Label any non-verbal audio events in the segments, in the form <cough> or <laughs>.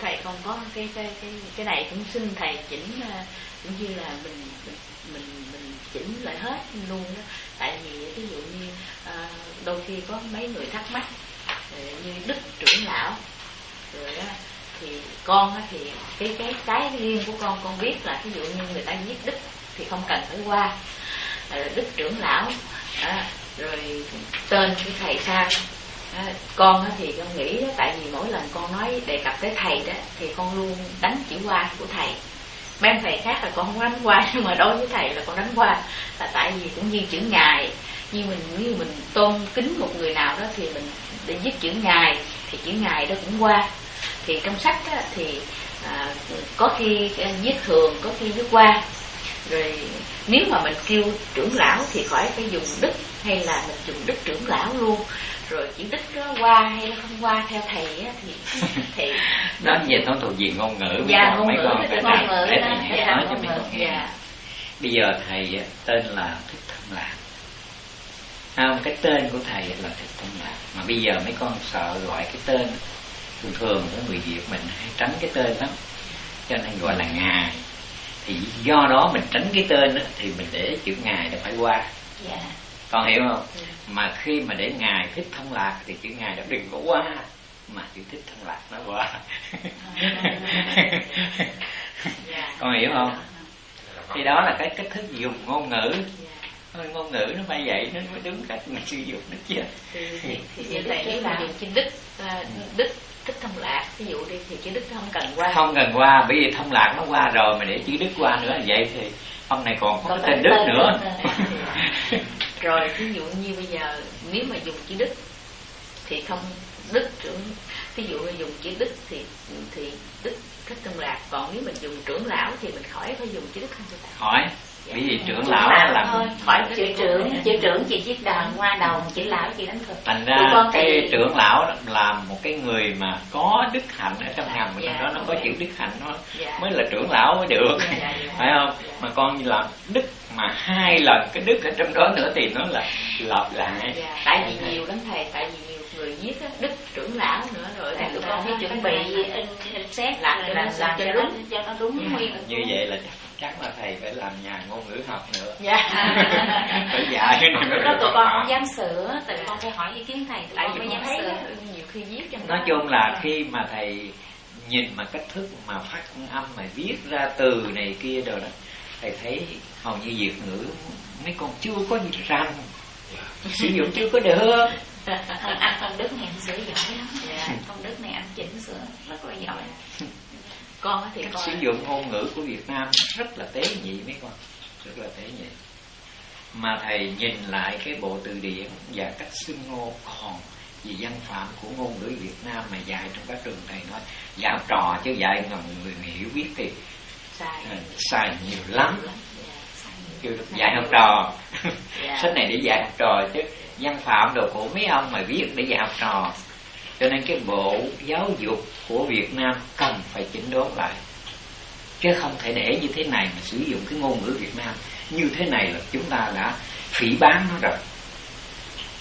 thầy còn có cái cái cái cái này cũng xin thầy chỉnh à, cũng như là mình mình mình, mình chỉnh lại hết luôn đó. Tại vì ví dụ như à, đôi khi có mấy người thắc mắc à, như đức trưởng lão rồi á thì con á thì cái cái cái riêng của con con biết là ví dụ như người ta viết đức thì không cần phải qua. À, đức trưởng lão à, rồi tên của thầy sao? À, con thì con nghĩ đó, tại vì mỗi lần con nói đề cập tới thầy đó thì con luôn đánh chữ qua của thầy. Mấy ông thầy khác là con không đánh qua <laughs> nhưng mà đối với thầy là con đánh qua là tại vì cũng như chữ ngài như mình như mình tôn kính một người nào đó thì mình để viết chữ ngài thì chữ ngài đó cũng qua thì trong sách đó, thì à, có khi à, viết thường có khi viết qua rồi nếu mà mình kêu trưởng lão thì khỏi phải dùng đức hay là mình dùng đức trưởng lão luôn rồi chữ đức đó qua hay là không qua theo thầy á, thì <laughs> thì đó về nó thuộc về ngôn ngữ dạ ngôn mấy ngữ con phải ngôn ngữ để đó. thầy dạ, nói cho ngôn mấy con ngữ, nghe. dạ. bây giờ thầy á, tên là thích thông lạc. Không? Cái tên của thầy là thích thông lạc. Mà bây giờ mấy con sợ gọi cái tên thường thường của người việt mình hay tránh cái tên lắm. Cho nên gọi là ngài. Thì do đó mình tránh cái tên á, thì mình để chữ ngài nó phải qua. Dạ con hiểu không? Mà khi mà để ngài thích thông lạc thì chữ ngài đó đừng có qua mà chữ thích thông lạc nó qua <laughs> dạ con hiểu không? Thì đó là cái cách thức dùng ngôn ngữ. Thôi, ngôn ngữ nó phải vậy nó mới đúng cách mình sử dụng nó chứ. Thì, thì, vậy nếu mà dùng chữ đức à, đức thích thông lạc. Ví dụ đi thì chữ đức không cần qua. Không cần qua bởi vì thông lạc nó qua rồi mà để chữ đức qua nữa vậy thì ông này còn có tên đức nữa <laughs> rồi ví dụ như bây giờ, nếu mà dùng chữ đức thì không, đức trưởng ví dụ như dùng chữ đức thì thì đức thích thông lạc, còn nếu mình dùng trưởng lão thì mình khỏi phải dùng chữ đức không thưa thầy bởi vì trưởng lão lão làm thôi khỏi chữ trưởng chữ trưởng chị viết đàn hoa đầu chữ lão chị đánh cực thành ra con cái thì- trưởng lão đó là một cái người mà có đức hạnh ở trong ngầm Dạ, trong đó nó có chữ đức hạnh nó Dạ. mới là trưởng lão mới được Dạ, dạ, dạ. phải không mà con làm đức mà hai lần cái đức ở trong đó nữa thì nó là lặp lại Dạ, tại vì nhiều lắm thầy tại vì nhiều người viết á, đức trưởng lão nữa rồi Tại thành tụi con phải chuẩn bị in, in xét Làm làm cho làm, cho đúng. cho nó đúng Dạ. nguyên như vậy là chắc là thầy phải làm nhà ngôn ngữ học nữa. Dạ. <laughs> Phải dạy cái này lúc đó tụi con không dám sửa tại tụi con phải hỏi ý kiến thầy tụi tại con vì mới dám thấy sửa. đó, nhiều khi viết trong nói chung là khi mà thầy nhìn mà cách thức mà phát âm mà viết ra từ này kia rồi đó thầy thấy hầu như việt ngữ mấy con chưa có gì rành. Sử dụng chưa có được. Anh công đức này anh sửa giỏi lắm. Dạ. công đức này anh chỉnh sửa rất là giỏi con thì cách con sử dụng ngôn ngữ của Việt Nam rất là tế nhị mấy con rất là tế nhị. Mà thầy nhìn lại cái bộ từ điển và cách xưng hô còn vì văn phạm của ngôn ngữ Việt Nam mà dạy trong các trường thầy nói dạy học trò chứ dạy ngầm người hiểu biết thì sai. Sai nhiều lắm. Dạ. kêu được dạy học trò. Dạ. <laughs> sách này để dạy học trò chứ văn phạm đồ của mấy ông mà viết để dạy học trò cho nên cái bộ giáo dục của Việt Nam cần phải chỉnh đốn lại. Chứ không thể để như thế này mà sử dụng cái ngôn ngữ Việt Nam. Như thế này là chúng ta đã phỉ bán nó rồi.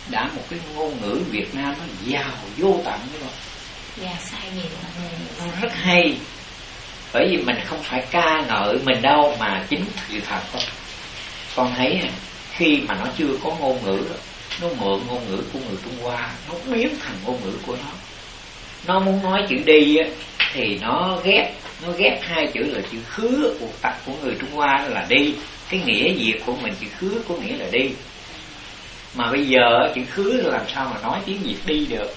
Đã một cái ngôn ngữ Việt Nam nó giàu vô tận rồi. Dạ sai nhiều nó rất hay. Bởi vì mình không phải ca ngợi mình đâu mà chính sự thật thôi. Con thấy khi mà nó chưa có ngôn ngữ đó, nó mượn ngôn ngữ của người Trung Hoa, nó biến thành ngôn ngữ của nó. Nó muốn nói chữ đi thì nó ghép nó ghép hai chữ là chữ khứ của tập của người Trung Hoa là đi. Cái nghĩa việt của mình, chữ khứ có nghĩa là đi. Mà bây giờ chữ khứ làm sao mà nói tiếng việt đi được?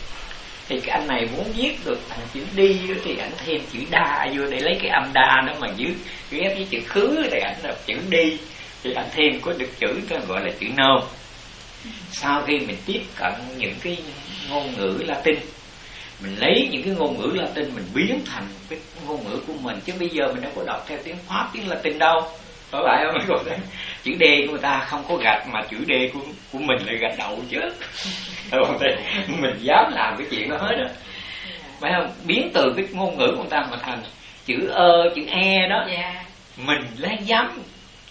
Thì cái anh này muốn viết được thành chữ đi thì anh thêm chữ đa vô để lấy cái âm đa đó mà dưới ghép với chữ khứ thì ảnh là chữ đi. Thì ảnh thêm có được chữ đó gọi là chữ nôm sau khi mình tiếp cận những cái ngôn ngữ Latin mình lấy những cái ngôn ngữ Latin mình biến thành cái ngôn ngữ của mình. Chứ bây giờ mình đâu có đọc theo tiếng Pháp tiếng Latin đâu. Có phải không? Chữ D của người ta không có gạch mà chữ D của của mình lại gạch đậu chứ. Mình dám làm cái chuyện đó hết á. Phải không? Biến từ cái ngôn ngữ của người ta mà thành chữ ơ chữ e đó. Dạ. Mình lấy dám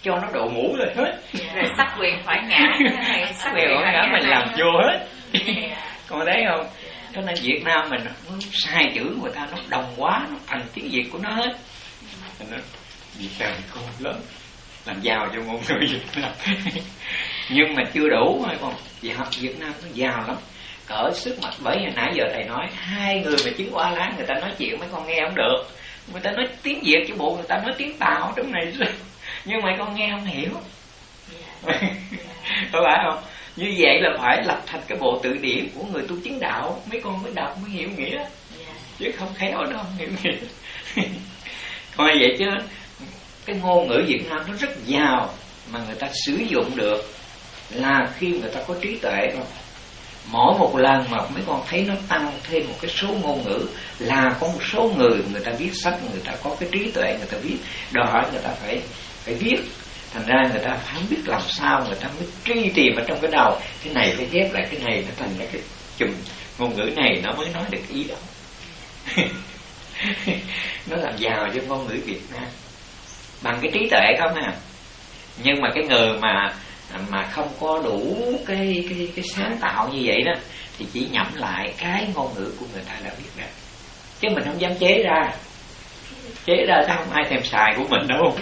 cho nó độ mũ lên hết. Rồi sắc quyền phải ngã. Này <laughs> sắc quyền phải ngã mình làm vô hết. <laughs> Con thấy không? Cho nên Việt Nam mình nó sai chữ người ta nó đồng quá nó thành tiếng Việt của nó hết. Nó Việt Nam khôn lớn làm giàu cho ngôn ngữ Việt Nam. <laughs> Nhưng mà chưa đủ mà còn Việt Nam nó giàu lắm. Cỡ sức mặt bởi vì nãy giờ thầy nói hai người mà chứng qua lá người ta nói chuyện mấy con nghe không được. Người ta nói tiếng việt chứ bộ người ta nói tiếng tàu trong này nhưng mà con nghe không hiểu. <laughs> Có phải không? Như vậy là phải lập thành cái bộ tự điển của người tu chứng đạo. Mấy con mới đọc mới hiểu nghĩa. Chứ không khéo đâu không hiểu nghĩa. <laughs> Coi vậy chứ cái ngôn ngữ việt nam nó rất giàu mà người ta sử dụng được là khi người ta có trí tuệ rồi mỗi một lần mà mấy con thấy nó tăng thêm một cái số ngôn ngữ là có một số người người ta viết sách người ta có cái trí tuệ người ta viết đòi hỏi người ta phải phải viết thành ra người ta không biết làm sao, người ta mới truy tìm ở trong cái đầu. Cái này phải ghép lại, cái này nó thành ra cái chùm. Ngôn ngữ này nó mới nói được ý đó. <laughs> Nó làm giàu cho ngôn ngữ Việt Nam. Bằng cái trí tuệ không à. Nhưng mà cái người mà mà không có đủ cái cái cái sáng tạo như vậy đó, thì chỉ nhẩm lại cái ngôn ngữ của người ta đã biết đó. Chứ mình không dám chế ra. Chế ra sao không ai thèm xài của mình đâu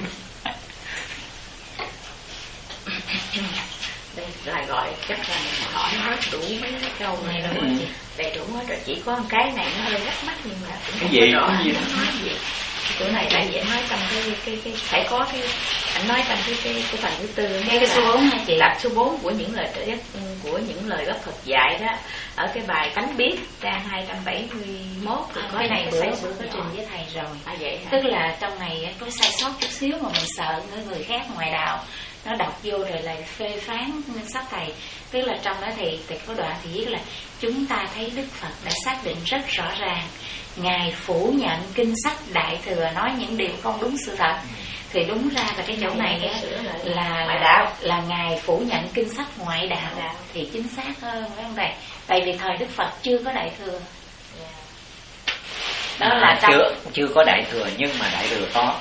đây là gọi chắc là mình hỏi hết đủ mấy cái câu này rồi. Ừ. đầy đủ hết rồi. Chỉ có một cái này nó hơi rắc mắt nhưng mà cũng cái gì? rõ. Cái gì? Nó nói gì? Chỗ này tại vì nói trong cái cái cái phải có cái anh nói trong cái cái cái phần thứ tư cái, cái số bốn hả chị? Là số 4 của những lời trợ của những lời gốc Phật dạy đó. Ở cái bài tánh biết trang 271 thì à, có cái này bữa bữa có trình với thầy rồi. À, vậy hả? tức là trong này có sai sót chút xíu mà mình sợ người người khác ngoài đạo nó đọc vô rồi lại phê phán sách thầy. Tức là trong đó thì thì có đoạn thì viết là chúng ta thấy đức phật đã xác định rất rõ ràng ngài phủ nhận kinh sách đại thừa nói những điều không đúng sự thật. Thì đúng ra là cái chỗ này á, là ngoại đạo. là ngài phủ nhận kinh sách ngoại đạo. Thì chính xác hơn phải không thầy? Tại vì thời đức phật chưa có đại thừa. Đó à, là chưa chưa có đại thừa nhưng mà đại thừa có.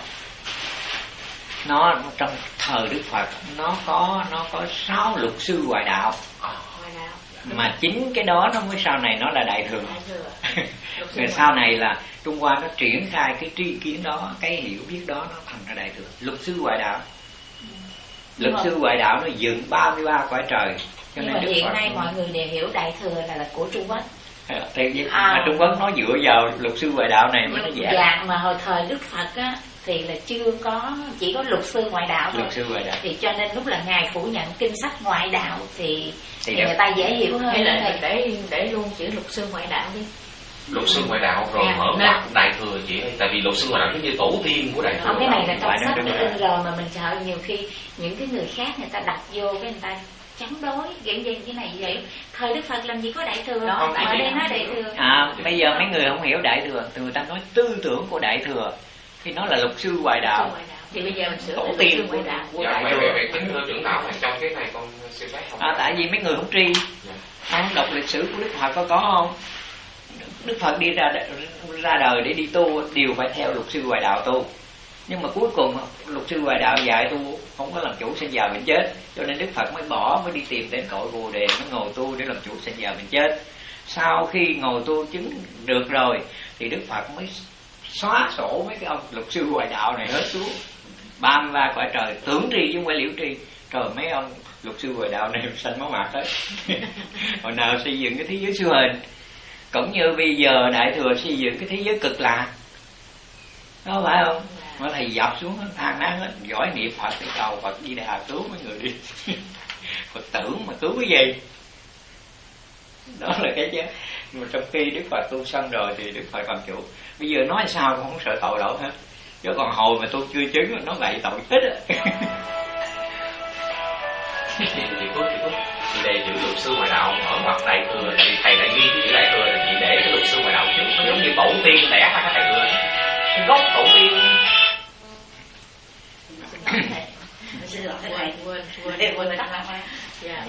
Nó trong thời đức phật nó có nó có sáu luật sư ngoại đạo. Mà chính cái đó nó mới sau này nó là đại thừa. <laughs> Rồi sau này là trung hoa nó triển khai cái tri kiến đó cái hiểu biết đó nó thành ra đại thừa. Luật sư ngoại đạo. Luật sư ngoại đạo nó dựng 33 cõi trời cho nên hiện Phật nay mọi người đều hiểu đại thừa là, là của trung quốc. Thì à, mà trung quốc nó dựa vào luật sư ngoại đạo này mới nó giả dạ mà hồi thời đức phật á thì là chưa có chỉ có luật sư ngoại đạo thôi. luật sư ngoại đạo. Thì cho nên lúc là ngài phủ nhận kinh sách ngoại đạo thì, thì, thì người ta dễ hiểu hơn. Hay là để để luôn chữ luật sư ngoại đạo đi. Luật sư ngoại đạo rồi à, mở ngoặt đại thừa chị ơi. Tại vì luật sư ngoại đạo giống như tổ tiên của đại thừa không cái này là trong sách đã in rồi mà mình sợ nhiều khi những cái người khác người ta đặt vô cái người ta chống đối kiểu gì cái này vậy. Thời đức phật làm gì có đại thừa? Đó ở đây nói đại thừa. À bây giờ mấy người không hiểu đại thừa người ta nói tư tưởng của đại thừa thì nó là luật sư ngoại đạo. thì bây giờ mình sửa tổ tiên. của đạo. Của dạ, đại thừa kính thưa trưởng lão trong cái này con xin phép không? À, tại vì mấy người không tri. Dạ. không đọc lịch sử của đức phật có có không? Đức phật đi ra ra đời để đi tu đều phải theo luật sư ngoại đạo tu. Nhưng mà cuối cùng luật sư ngoại đạo dạy tu không có làm chủ sinh già bệnh chết. Cho nên đức phật mới bỏ mới đi tìm đến cội bồ đề mới ngồi tu để làm chủ sinh già bệnh chết. Sau khi ngồi tu chứng được rồi thì đức phật mới xóa sổ mấy cái ông luật sư ngoại đạo này hết xuống. Ban mươi cõi trời, tưởng tri chứ không phải liễu tri. Trời, mấy ông luật sư ngoại đạo này xanh máu mặt hết. <laughs> Hồi nào xây dựng cái thế giới siêu hình? Cũng như bây giờ đại thừa xây dựng cái thế giới cực lạc. Đó phải không? Mà thầy dập xuống hết than nát hết. Giỏi niệm phật để cầu phật di đà cứu mấy người đi. <laughs> Phật tưởng mà cứu cái gì? Đó là cái chứ. Mà trong khi đức phật tu xong rồi thì đức phật làm chủ bây giờ nói sao cũng không sợ tội lỗi hết. Chứ còn hồi mà tôi chưa chứng nó lại tội chết á. Chị chị phước chị phước chị đề chữ luật sư ngoại đạo ở mặt đại thừa thì thầy đã ghi chữ đại thừa là chị để cái luật sư ngoại đạo trước nó giống như tổ tiên đẻ ra cái đại thừa cái gốc tổ tiên. Xin lỗi thầy quên quên quên tắt lắm dạ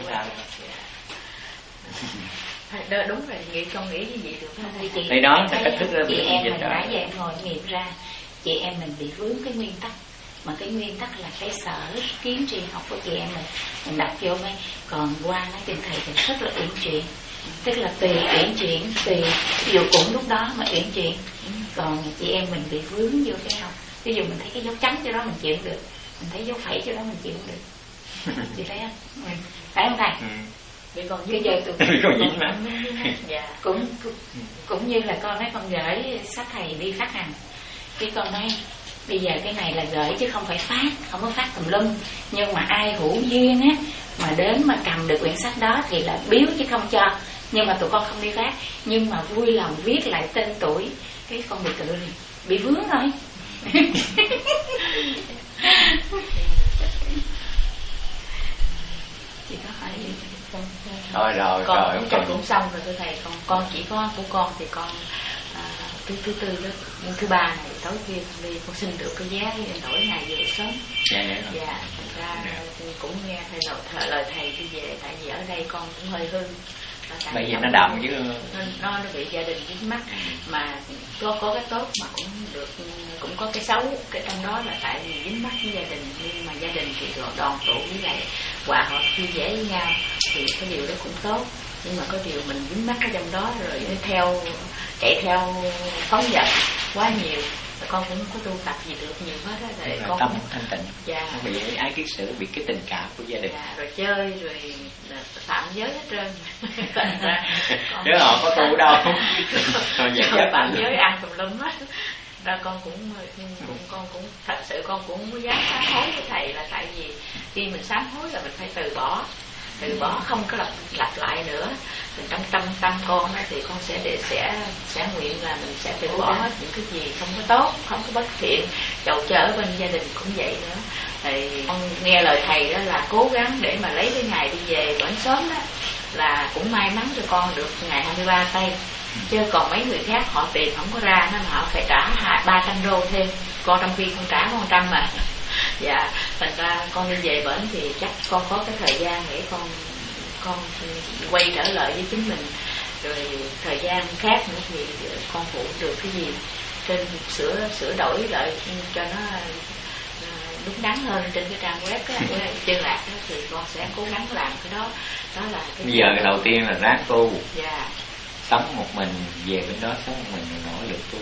đó, đúng rồi nghĩ con nghĩ như vậy được. Không chị thì đó là cách thức chị em mình đã về ngồi nghiệm ra chị em mình bị vướng cái nguyên tắc. Mà cái nguyên tắc là cái sở kiến tri học của chị em mình mình đặt vô mấy còn qua nói trên thầy thì rất là uyển chuyển. Tức là tùy uyển chuyển tùy ví dụ cũng lúc đó mà uyển chuyển. Còn chị em mình bị vướng vô cái không ví dụ mình thấy cái dấu trắng cho đó mình chịu được mình thấy dấu phẩy cho đó mình chịu được. <laughs> Chị thấy không? Ừ. phải không thầy ừ. vì còn bây giờ tụi Vì còn dính mà. dạ. Cũng cũng- cũng như là con nói con gửi sách thầy đi phát hành. Cái con nói bây giờ cái này là gửi chứ không phải phát không có phát tùm lum. Nhưng mà ai hữu duyên á mà đến mà cầm được quyển sách đó thì là biếu chứ không cho. Nhưng mà tụi con không đi phát. Nhưng mà vui lòng viết lại tên tuổi cái con bị tự bị vướng rồi. <laughs> Chị có hỏi gì Thôi rồi, con rồi, cũng, còn- cũng xong rồi thưa thầy. Con con chỉ có của con thì con à, thứ thứ tư đó. Nhưng thứ ba này tối kia đi con xin được cái giá đổi ngày về sớm. Dạ dạ rồi. dạ thành ra cũng nghe thầy lời, thầy, lời thầy đi về. Tại vì ở đây con cũng hơi hư. Bây giờ nó đậm chứ. Nó, nó bị gia đình dính mắt mà có có cái tốt mà cũng được cũng có cái xấu. Cái trong đó là tại vì dính mắt với gia đình. Nhưng mà gia đình thì đoàn đoàn tụ với lại hòa hợp vui vẻ với nhau thì cái điều đó cũng tốt. Nhưng mà có điều mình dính mắt ở trong đó rồi theo chạy theo phóng dật quá nhiều. Con cũng có tu tập gì được nhiều hết á Rồi con tâm cũng thanh tịnh. Dạ. Bị ái kiết sử bị cái tình cảm của gia đình. Dạ rồi chơi rồi phạm giới hết trơn. <laughs> Chứ họ có tu đâu? Rồi bạn anh giới ăn tùm lum hết ra con cũng cũng con cũng thật sự con cũng không dám sám hối với thầy là tại vì khi mình sám hối là mình phải từ bỏ từ bỏ không có lặp lặp lại nữa. Mình trong tâm tâm con thì con sẽ để sẽ sẽ nguyện là mình sẽ từ bỏ hết những cái gì không có tốt không có bất thiện. Chậu chở bên gia đình cũng vậy nữa. Thì con nghe lời thầy đó là cố gắng để mà lấy cái ngày đi về vẫn sớm đó là cũng may mắn cho con được ngày 23 tây chứ còn mấy người khác họ tiền không có ra nên họ phải trả hai ba trăm đô thêm. Con trong khi con trả con trăm mà. <laughs> Dạ thành ra con đi về bển thì chắc con có cái thời gian để con con quay trở lại với chính mình. Rồi thời gian khác nữa thì con phụ được cái gì? Trên sửa sửa đổi lại cho nó à, đúng đắn hơn trên cái trang web cái chân lạc đó, thì con sẽ cố gắng làm cái đó. Đó là cái bây giờ cái đầu tiên là ráng tu. Dạ sống một mình, về bên đó sống một mình, rồi nỗ lực tu,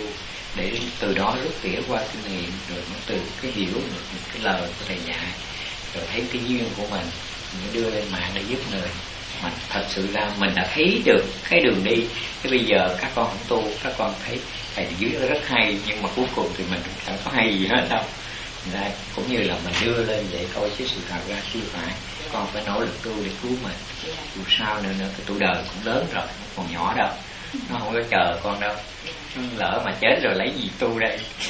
để từ đó rút tỉa qua kinh nghiệm rồi nó từ cái hiểu được cái lời của thầy dạy, rồi thấy cái duyên của mình mới đưa lên mạng để giúp người. Mà thật sự ra mình đã thấy được cái đường đi, cái bây giờ các con không tu, các con thấy thầy dưới rất hay, nhưng mà cuối cùng thì mình cũng chẳng có hay gì hết đâu. Thành cũng như là mình đưa lên để coi chứ sự thật ra chưa phải con phải nỗ lực tu để cứu mình. Dạ. Dù sao nữa nữa cái tuổi đời cũng lớn rồi nó còn nhỏ đâu. Nó không có chờ con đâu. Nó lỡ mà chết rồi lấy gì tu đây? <laughs>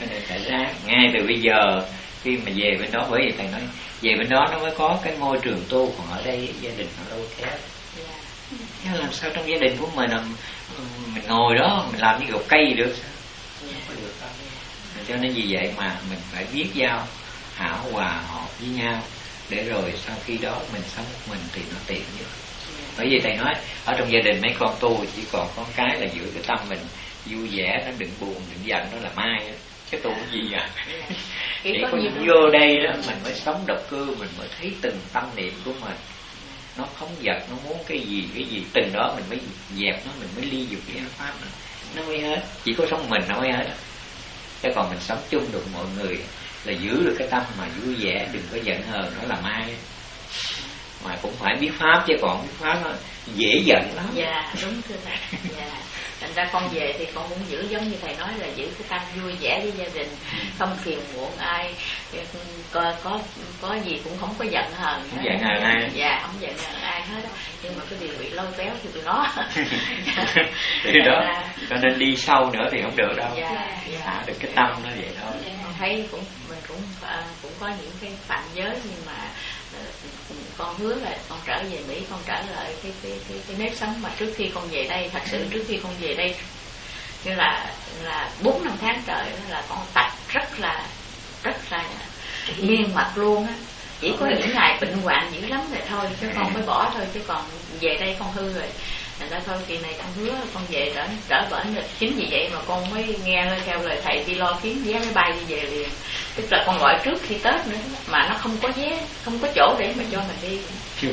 Cho nên phải ra ngay từ bây giờ khi mà về bên đó bởi vì thầy nói về bên đó nó mới có cái môi trường tu còn ở đây gia đình nó đâu thế dạ. Làm sao trong gia đình của mình là mình ngồi đó mình làm như gốc cây gì được dạ cho nên vì vậy mà mình phải biết giao hảo hòa hợp với nhau để rồi sau khi đó mình sống một mình thì nó tiện nhất. Bởi vì thầy nói ở trong gia đình mấy con tu chỉ còn có cái là giữ cái tâm mình vui vẻ nó đừng buồn đừng giận nó là mai cái tu cái gì à Chỉ có vô đây đó mình mới sống độc cư mình mới thấy từng tâm niệm của mình. Nó không giật nó muốn cái gì cái gì. Từng đó mình mới dẹp nó mình mới ly dục cái pháp nó mới hết. Chỉ có sống mình nó mới hết. Chứ còn mình sống chung được mọi người là giữ được cái tâm mà vui vẻ đừng có giận hờn nó là mai. Mà cũng phải biết pháp chứ còn biết pháp nó dễ giận lắm. Dạ đúng thưa thầy. Dạ. Thành ra con về thì con cũng giữ giống như thầy nói là giữ cái tâm vui vẻ với gia đình không phiền muộn ai. Có có có gì cũng không có giận hờn. Không giận hờn ai. dạ không giận hờn ai hết nhưng mà cái điều bị lôi kéo thì tụi nó. <laughs> Thì đó cho nên đi sâu nữa thì không được đâu. Dạ dạ. Thả được cái tâm nó vậy thôi. Con thấy cũng mình cũng à, cũng có những cái phạm giới nhưng mà ờ, con hứa là con trở về Mỹ con trở lại cái cái cái, cái nếp sống mà trước khi con về đây thật sự trước khi con về đây như là là bốn năm tháng trời là con tập rất là rất là nghiêm mặt luôn á. Chỉ có những ngày bệnh hoạn dữ lắm rồi thôi chứ con mới bỏ thôi chứ còn về đây con hư rồi thành ra thôi kỳ này con hứa con về trở trở bển rồi. Chính vì vậy mà con mới nghe theo lời thầy đi lo kiếm vé máy bay đi về liền. Tức là con gọi trước khi tết nữa mà nó không có vé không có chỗ để mà cho mình đi. <laughs>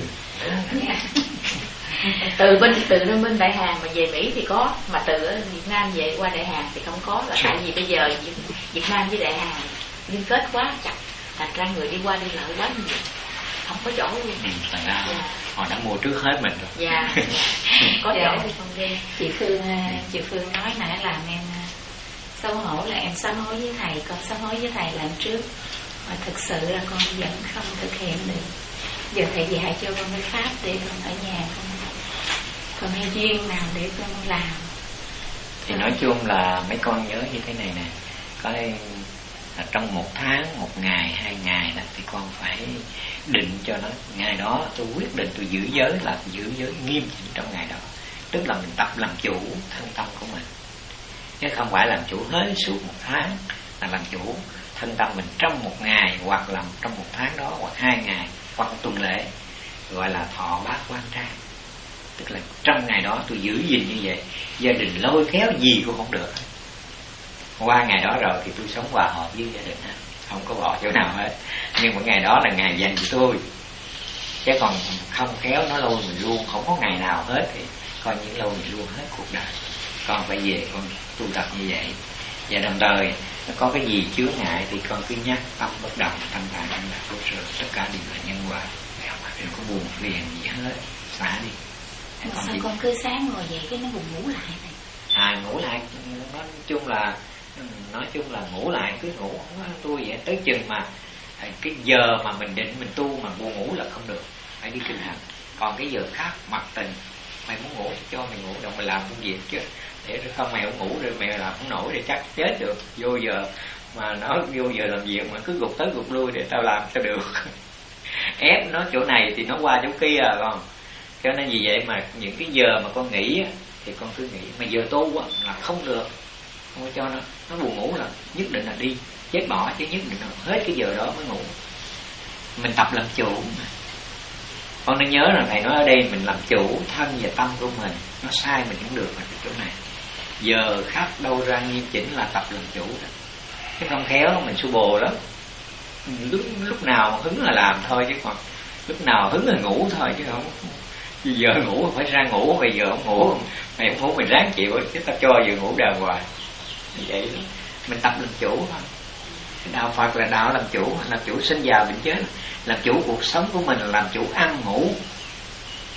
Từ bên từ bên đại Hàn mà về Mỹ thì có mà từ Việt Nam về qua đại Hàn thì không có. Là tại vì bây giờ Việt, Việt Nam với đại Hàn liên kết quá chặt. Thành ra người đi qua đi lại quá nhiều không có chỗ luôn ừ, họ đã mua trước hết mình rồi. Dạ, <laughs> dạ. có Dạ. chỗ thì không đi chị Phương à, chị Phương nói nãy làm em à, xấu hổ là em sám hối với thầy con sám hối với thầy làm trước. Mà thực sự là con vẫn không thực hiện được. Giờ thầy dạy cho con cái pháp để con ở nhà con con hay duyên nào để con làm. Thì nói chung là mấy con nhớ như thế này nè. Có là trong một tháng, một ngày, hai ngày đó thì con phải định cho nó. Ngày đó tôi quyết định tôi giữ giới là giữ giới nghiêm chỉnh trong ngày đó. Tức là mình tập làm chủ thân tâm của mình. Chứ không phải làm chủ hết suốt một tháng là làm chủ thân tâm mình trong một ngày hoặc là trong một tháng đó hoặc hai ngày hoặc tuần lễ, gọi là thọ bát quan trai tức là trong ngày đó tôi giữ gìn như vậy. Gia đình lôi kéo gì cũng không được qua ngày đó rồi thì tôi sống hòa hợp với gia đình. Hết không có bỏ chỗ nào hết. Nhưng mà ngày đó là ngày dành cho tôi. Chứ còn không khéo nó lôi mình luôn. Không có ngày nào hết thì coi như lôi mình luôn hết cuộc đời. Con phải về con tu tập như vậy. Và đồng thời nó có cái gì chứa ngại thì con cứ nhắc tâm bất động tâm tâm lạc vô sự. Tất cả đều là nhân quả. Đừng có buồn phiền gì hết. Xả đi. Con sao đi. con cứ sáng ngồi dậy cái nó buồn ngủ lại này à ngủ lại. Nói chung là nói chung là ngủ lại, cứ ngủ. Tôi vậy, tới chừng mà à, cái giờ mà mình định mình tu mà buồn ngủ là không được. Phải đi kinh hành còn cái giờ khác, mặc tình, mày muốn ngủ thì cho mày ngủ, đâu mày làm công việc chứ. Để không mày không ngủ rồi mày làm không nổi thì chắc chết được. Vô giờ mà nó vô giờ làm việc mà cứ gục tới gục lui để tao làm cho được. <laughs> Ép nó chỗ này thì nó qua chỗ kia à, còn con cho nên vì vậy mà những cái giờ mà con nghĩ thì con cứ nghĩ. Mà giờ tu là không được không cho nó nó buồn ngủ là nhất định là đi. Chết bỏ chứ nhất định là hết cái giờ đó mới ngủ. Mình tập làm chủ con nên nhớ là thầy nói ở đây mình làm chủ thân và tâm của mình. Nó sai mình cũng được ở chỗ này. Giờ khắc đâu ra nghiêm chỉnh là tập làm chủ đó. Chứ không khéo mình su bồ lắm. Lúc lúc nào hứng là làm thôi chứ còn lúc nào hứng là ngủ thôi chứ không. Giờ ngủ phải ra ngủ, bây giờ không ngủ. Mày không ngủ mình ráng chịu chứ tao cho giờ ngủ đàng hoàng vậy đó. mình tập làm chủ thôi. Đạo Phật là đạo làm chủ làm chủ sinh già bệnh chết. Làm chủ cuộc sống của mình làm chủ ăn ngủ.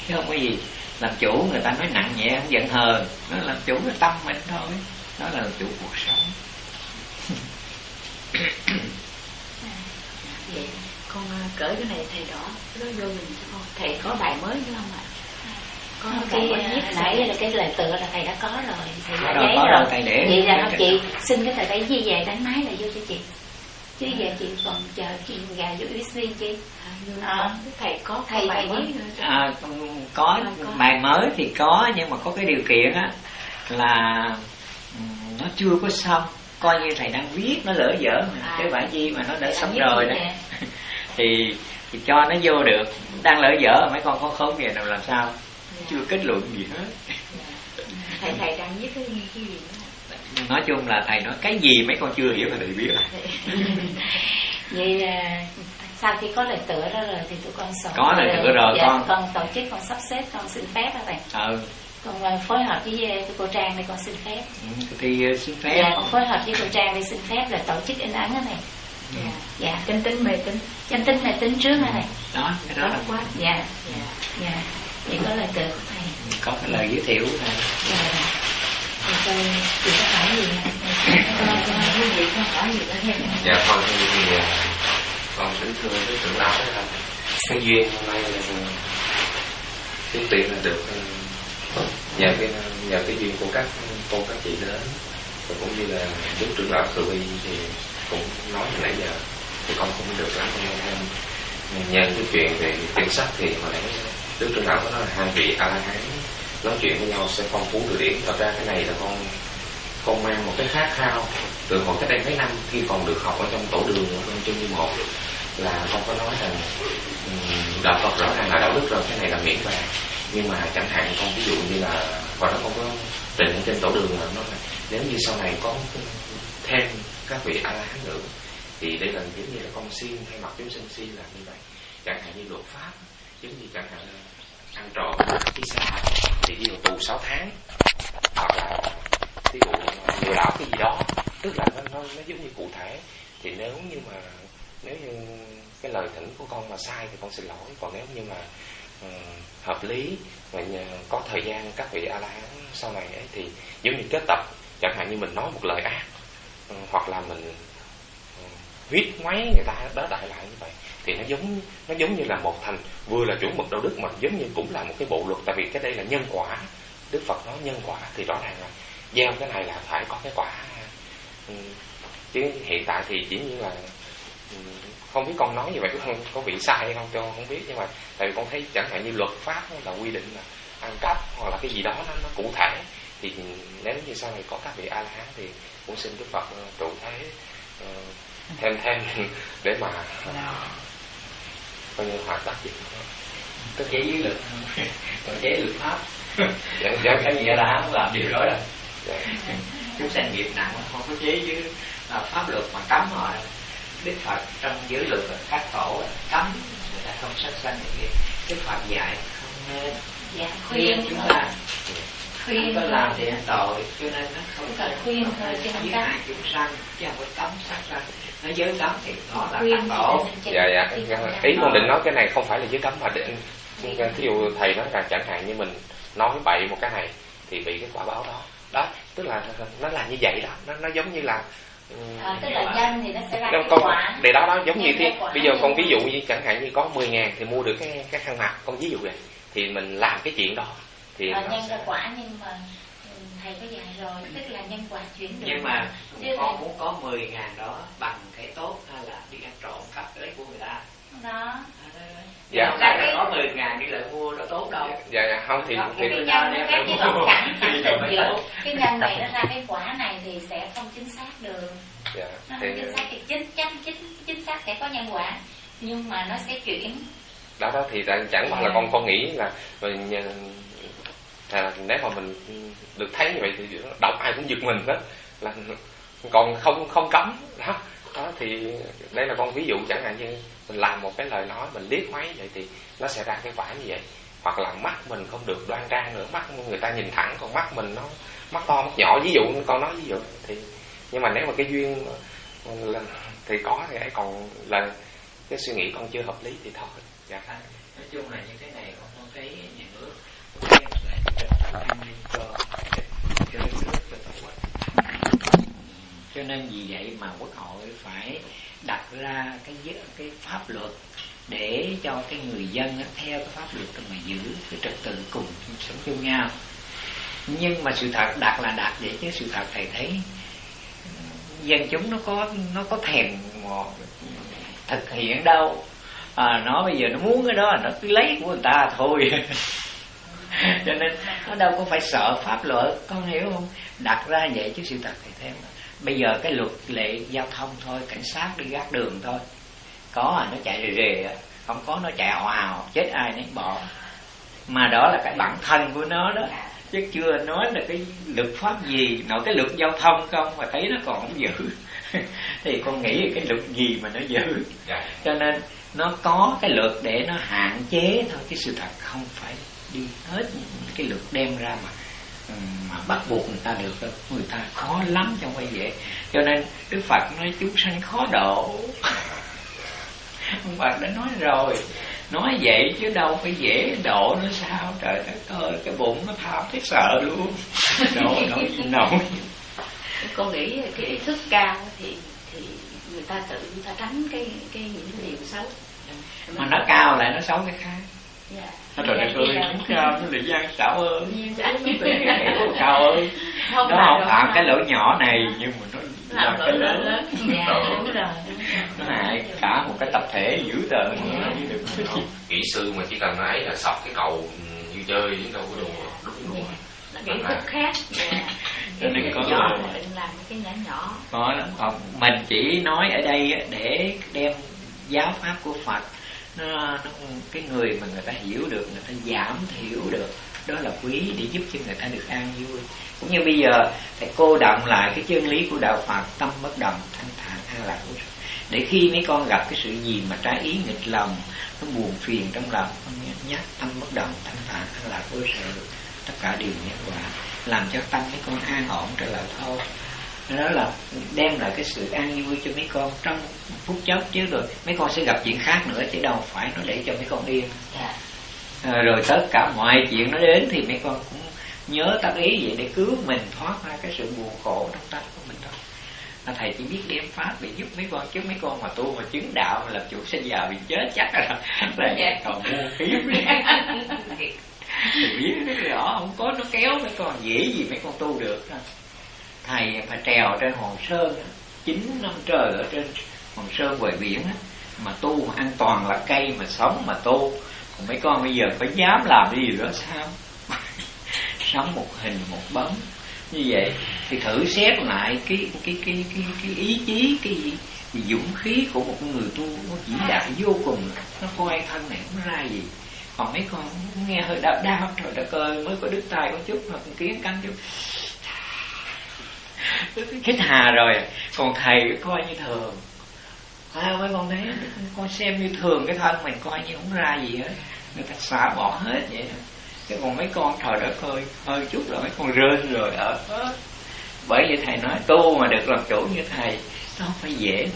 Chứ không có gì. Làm chủ người ta nói nặng nhẹ, không giận hờn. Nó làm chủ cái tâm mình thôi. Đó là làm chủ cuộc sống. Vậy <coughs> dạ, con à, cởi cái này thầy đỏ, cái đó vô mình cho con. Thầy có bài mới nữa không ạ? Cái à, nãy là cái lời tựa là thầy đã có rồi. Thầy đã rồi, giấy rồi rồi, thầy để- vậy là để- chị xin cái tờ giấy gì về đánh máy là vô cho chị. Chứ giờ chị còn chờ chị gà vô USB chị à, thầy có thầy thầy bài mới À, có À, có. bài mới thì có nhưng mà có cái điều kiện á là ừm, nó chưa có xong. Coi như thầy đang viết nó lỡ dở À. chứ phải chi mà nó đã Thầy xong viết rồi đó. nè? <laughs> thì thì cho nó vô được. Đang lỡ dở mấy con có khốn kìa nào làm sao chưa kết luận gì hết. Thầy thầy đang viết cái cái gì nữa nói chung là thầy nói cái gì mấy con chưa hiểu thì thầy biết. <laughs> Là vậy à, sau khi có lời tựa đó rồi thì tụi con soạn Có lời tựa rồi, dạ, con. con tổ chức con sắp xếp con xin phép đó thầy. Ừ. Con à, phối hợp với à, cô Trang để con xin phép. Ừ, thì uh, xin phép. Dạ con phối hợp với cô Trang để xin phép là tổ chức in ấn đó thầy. Dạ dạ. Chân tính mê tính. Chân tính là tính trước hả thầy. Đó cái đó là quá. Dạ dạ dạ vậy có lời tựa của thầy có cái lời giới thiệu. Của thầy dạ. Thì coi chị có hỏi gì cái gì? Con hỏi gì nữa thêm dạ con thì, thì à, con kính thưa với trưởng lão đó. Là cái duyên hôm nay là kiếm tiền là được ừ, nhờ cái nhờ cái duyên của các cô các chị đến. Và cũng như là đức trưởng lão từ bi thì cũng nói từ nãy giờ thì con cũng được lắm thêm nhân cái chuyện về tiền sắc thì hồi nãy đức trung lão có nói là hai vị a la hán nói chuyện với nhau sẽ phong phú từ điển. Thật ra cái này là con con mang một cái khát khao từ hồi cách đây mấy năm, khi còn được học ở trong tổ đường ở trong chương một, là con có nói rằng đạo Phật rõ ràng là đạo đức rồi, cái này là miễn bàn nhưng mà chẳng hạn con ví dụ như là, hồi đó con có trình trên tổ đường là nó là, nếu như sau này có thêm các vị a la hán nữa, thì đây là giống như là con xin hay mặt chúng sinh xin là như vậy. Chẳng hạn như luật pháp giống như chẳng hạn ăn trộm đi xa thì đi vào tù 6 tháng hoặc là ví dụ lừa đảo cái gì đó. Tức là nó, nó nó giống như cụ thể. Thì nếu như mà nếu như cái lời thỉnh của con mà sai thì con xin lỗi. Còn nếu như mà um, hợp lý và có thời gian các vị a la hán sau này ấy thì giống như kết tập chẳng hạn như mình nói một lời ác ừ, hoặc là mình viết máy người ta đó đại lại như vậy thì nó giống nó giống như là một thành vừa là chuẩn mực đạo đức mà giống như cũng là một cái bộ luật. Tại vì cái đây là nhân quả đức phật nói nhân quả thì rõ ràng là gieo cái này là phải có cái quả. Ừ, chứ hiện tại thì chỉ như là ừ, không biết con nói như vậy có, có bị sai hay không tôi không biết nhưng mà tại vì con thấy chẳng hạn như luật pháp là quy định là ăn cắp hoặc là cái gì đó nó, nó cụ thể thì nếu như sau này có các vị a la hán thì cũng xin đức phật ờ, trụ thế ờ, thêm thêm để mà coi như hoạt tác gì có chế dưới lực. Còn chế luật pháp. Dạ, dạ. cái gì là không làm điều đó rồi dạ. chúng sanh nghiệp nặng không có chế với à, pháp luật mà cấm họ. Đức phật trong giới luật các tổ cấm người ta không sát sanh gì đức phật dạy không nên. Dạ, khuyên chúng ta khuyên có làm thì tội cho nên nó không cần khuyên thôi chứ không cấm chúng sanh chứ không có cấm sát sanh. Nó giới cấm thì nó là khuyên tổ dạ dạ ý con định nói cái này không phải là giới cấm mà định ví dụ thầy nói là chẳng hạn như mình nói bậy một cái này thì bị cái quả báo đó. Đó tức là nó là như vậy đó. Nó nó giống như là À, tức là nhân thì nó sẽ ra cái quả. để đó đó giống như thế. bây giờ con ví dụ như chẳng hạn như có 10 ngàn thì mua được cái cái khăn mặt. Con ví dụ vậy. Thì mình làm cái chuyện đó thì à, nhân ra quả nhưng mà ừ, thầy có dạy rồi tức là nhân quả chuyển được. Nhưng mà Chứ con muốn có 10 ngàn đó bằng cái tốt hay là đi ăn trộm cắp lấy của người ta? Đó. Dạ không phải là có 10 ngàn đi lại mua nó tốt đâu. Dạ dạ. Không thì, thì cái nhân nó khác với tổng cảnh cảnh định giữa cái nhân này nó ra cái quả này thì sẽ không chính xác được. Dạ, nó không chính xác thì chính chắc chính chính xác sẽ có nhân quả. Nhưng mà nó sẽ chuyển. Đó đó thì chẳng qua là con con nghĩ là mình à, nếu mà mình được thấy như vậy thì đọc ai cũng giật mình đó là còn không không cấm. Đó. Đó thì đây là con ví dụ chẳng hạn như mình làm một cái lời nói mình liếc máy vậy thì nó sẽ ra cái quả như vậy. Hoặc là mắt mình không được đoan trang nữa mắt người ta nhìn thẳng còn mắt mình nó mắt to mắt nhỏ ví dụ con nói ví dụ. Thì nhưng mà nếu mà cái duyên là, thì có thì ấy còn là cái suy nghĩ con chưa hợp lý thì thôi. Dạ. Nói chung là như thế này con thấy nhà nước cho nên vì vậy mà quốc hội phải đặt ra cái cái pháp luật để cho cái người dân nó theo cái pháp luật mà giữ cái trật tự cùng sống chung nhau. Nhưng mà sự thật đặt là đặt vậy chứ sự thật thầy thấy ừ, dân chúng nó có nó có thèm thực hiện đâu. À, nó bây giờ nó muốn cái đó nó cứ lấy của người ta thôi. <laughs> Cho nên nó đâu có phải sợ pháp luật con hiểu không? Đặt ra vậy chứ sự thật thầy thêm bây giờ cái luật lệ giao thông thôi cảnh sát đi gác đường thôi. Có à nó chạy rề rề không có nó chạy ào ào chết ai nấy bỏ. Mà đó là cái bản thân của nó đó. Chứ chưa nói là cái luật pháp gì nội cái luật giao thông không mà thấy nó còn không giữ. <laughs> Thì con nghĩ cái luật gì mà nó giữ. Dạ. cho nên nó có cái luật để nó hạn chế thôi cái sự thật không phải đi hết cái luật đem ra mà mà bắt buộc người ta được người ta khó lắm trong quay vậy cho nên đức phật nói chúng sanh khó độ. <laughs> Ông phật đã nói rồi nói vậy chứ đâu phải dễ độ nó sao? Trời đất ơi cái bụng nó tham thấy sợ luôn. Độ <laughs> gì nổi. Con nghĩ cái ý thức cao thì thì người ta tự người ta tránh cái cái những điều xấu. Mà nó cao lại nó xấu cái khác. Dạ nó trời đất ơi đúng cao nó lại gian xảo hơn. Cao ơi nó không phạm cái lỗi nhỏ này nhưng mà nó làm cái lớn dạ, nó hại cả một cái tập thể dữ tợn. Kỹ sư mà chỉ cần ấy là sọc cái cầu như chơi chứ đâu có đồ đúng đúng kỹ thuật khác. Cái đừng có nhỏ làm cái nhỏ nhỏ. Có lắm. Không mình chỉ nói ở đây để đem giáo pháp của Phật nó, nó cái người mà người ta hiểu được người ta giảm thiểu được đó là quý để giúp cho người ta được an vui. Cũng như bây giờ thầy cô động lại cái chân lý của đạo Phật tâm bất động thanh thản an lạc. Để khi mấy con gặp cái sự gì mà trái ý nghịch lòng nó buồn phiền trong lòng nhắc tâm bất động thanh thản an lạc vô sự tất cả đều nhân quả làm cho tâm mấy con an ổn trở lại thôi đó là đem lại cái sự an vui cho mấy con trong phút chốc chứ rồi mấy con sẽ gặp chuyện khác nữa chứ đâu phải nó để cho mấy con yên yeah. Dạ. à, rồi tất cả mọi chuyện nó đến thì mấy con cũng nhớ tác ý vậy để cứu mình thoát ra cái sự buồn khổ trong tâm của mình thôi là thầy chỉ biết đem pháp để giúp mấy con chứ mấy con mà tu mà chứng đạo mà làm chủ sinh già bị chết chắc là là dạ. còn mua kiếm <laughs> thì biết nó rõ không có nó kéo mấy con dễ gì mấy con tu được đâu thầy phải trèo trên hòn sơn chín năm trời ở trên hòn sơn ngoài biển mà tu mà an toàn là cây mà sống mà tu. Còn mấy con bây giờ phải dám làm cái gì đó sao? <laughs> Sống một hình một bóng. Như vậy thì thử xét lại cái cái cái cái, cái ý chí cái gì? Thì dũng khí của một người tu nó chỉ đạt vô cùng. Nó coi thân này không ra gì? Còn mấy con nghe hơi đau đau trời đất ơi mới có đứt tay có chút mà cũng kiến cắn chút. <laughs> hết hà rồi. Còn thầy coi như thường. À, mấy con thấy con xem như thường cái thân mình coi như không ra gì hết. Người ta xả bỏ hết vậy. Chứ còn mấy con trời đất ơi hơi chút rồi mấy con rên rồi ở bởi vậy thầy nói tu mà được làm chủ như thầy nó không phải dễ.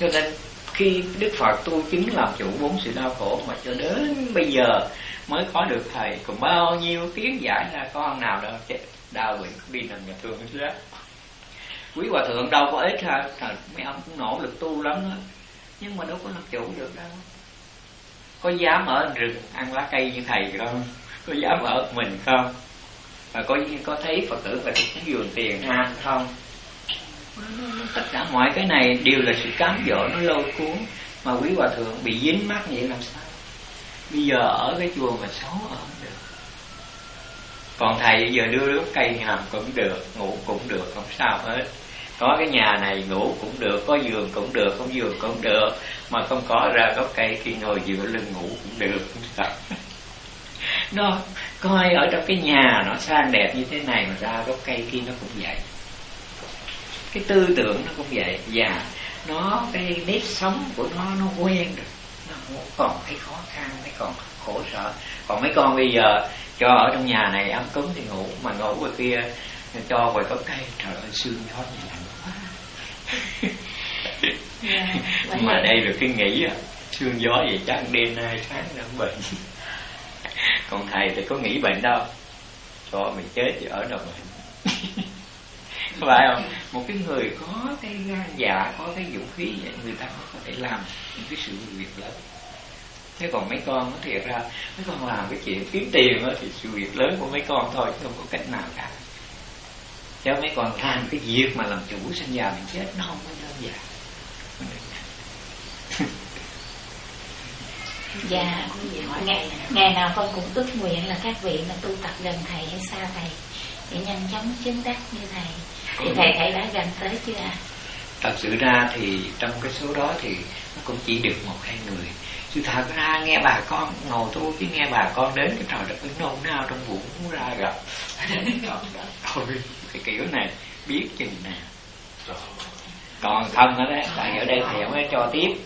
Cho nên khi đức phật tu chứng làm chủ bốn sự đau khổ mà cho đến bây giờ mới có được thầy còn bao nhiêu tiếng giải ra con nào đâu chết đau bệnh đi nằm nhà thương hết quý hòa thượng đâu có ít ha. Thật, mấy ông cũng nỗ lực tu lắm đó. nhưng mà đâu có làm chủ được đâu. Có dám ở rừng ăn lá cây như thầy không? Có dám ở mình không? Và có có thấy phật tử và cái vườn tiền ha không? Tất cả mọi cái này đều là sự cám dỗ nó lôi cuốn mà quý hòa thượng bị dính mắt vậy làm sao? Bây giờ ở cái chùa mà xấu ở được. Còn thầy bây giờ đưa đứa cây làm cũng được ngủ cũng được không sao hết có cái nhà này ngủ cũng được, có giường cũng được không giường cũng được. Mà không có ra gốc cây khi ngồi dựa lưng ngủ cũng được. <laughs> Nó coi ở trong cái nhà nó sang đẹp như thế này mà ra gốc cây kia nó cũng vậy. Cái tư tưởng nó cũng vậy. Và nó, cái nếp sống của nó nó quen rồi nó không còn thấy khó khăn, thấy còn khổ sở. Còn mấy con bây giờ cho ở trong nhà này ăn cúng thì ngủ, mà ngủ ngoài kia cho ngoài gốc cây. Trời ơi, sương gió như lạnh yeah, mà đây được cái nghĩ à sương gió vậy chắc đêm nay sáng nó bệnh. Còn thầy thì có nghĩ bệnh đâu. Cho mình chết thì ở đâu bệnh? Phải không? Một cái người có cái gan dạ có cái dũng khí vậy người ta mới có thể làm những cái sự việc lớn. Thế còn mấy con nó thiệt ra mấy con làm cái chuyện kiếm tiền đó, thì sự việc lớn của mấy con thôi chứ không có cách nào cả cho mấy con làm cái việc mà làm chủ sinh già mình chết nó không có đơn giản. Dạ ngày, ngày nào con cũng ước nguyện là các vị mà tu tập gần thầy hay xa thầy để nhanh chóng chứng đắc như thầy. Thì thầy thầy đã gần tới chưa ạ? Thật sự ra thì trong cái số đó thì nó cũng chỉ được một hai người. Sự thật ra nghe bà con ngồi tu chứ nghe bà con đến cái trò đất nôn nao trong bụng muốn ra gặp. <laughs> Thôi cái kiểu này, biết chừng nào. Còn không ở đấy tại ở đây thầy không có cho tiếp.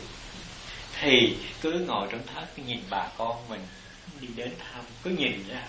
Thì cứ ngồi trong thất cứ nhìn bà con mình, đi đến thăm, cứ nhìn ra